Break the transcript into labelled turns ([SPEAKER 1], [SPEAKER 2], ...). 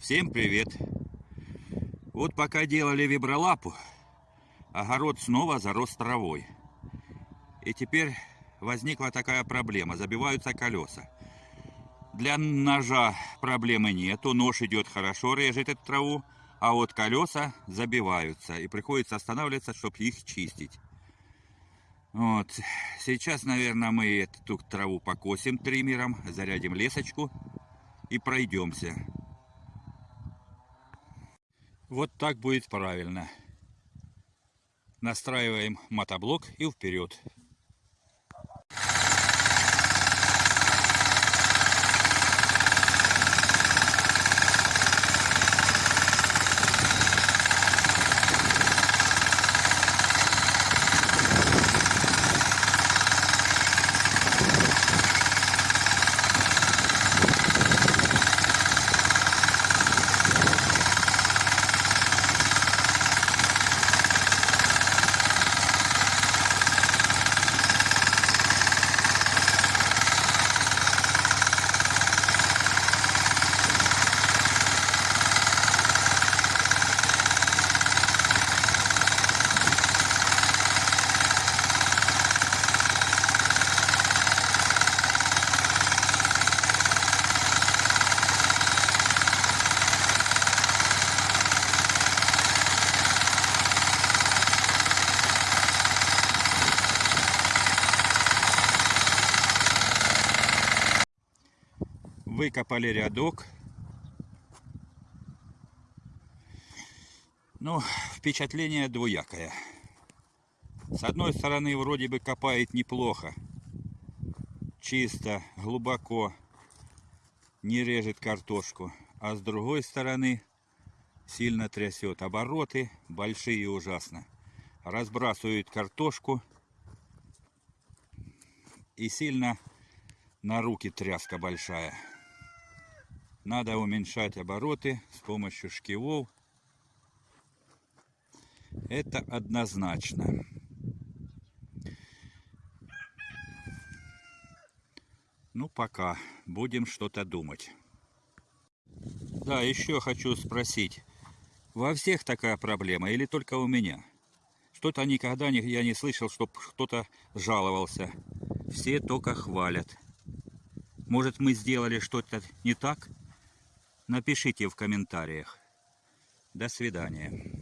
[SPEAKER 1] Всем привет! Вот пока делали вибролапу, огород снова зарос травой. И теперь возникла такая проблема, забиваются колеса. Для ножа проблемы нету, нож идет хорошо, режет эту траву, а вот колеса забиваются, и приходится останавливаться, чтобы их чистить. Вот. Сейчас, наверное, мы эту траву покосим триммером, зарядим лесочку и пройдемся. Вот так будет правильно. Настраиваем мотоблок и вперед. Выкопали рядок. Ну, впечатление двоякое. С одной стороны, вроде бы копает неплохо. Чисто, глубоко. Не режет картошку. А с другой стороны, сильно трясет. Обороты большие ужасно. Разбрасывает картошку. И сильно на руки тряска большая. Надо уменьшать обороты с помощью шкивов. Это однозначно. Ну, пока. Будем что-то думать. Да, еще хочу спросить. Во всех такая проблема или только у меня? Что-то никогда не, я не слышал, чтобы кто-то жаловался. Все только хвалят. Может, мы сделали что-то не так? Напишите в комментариях. До свидания.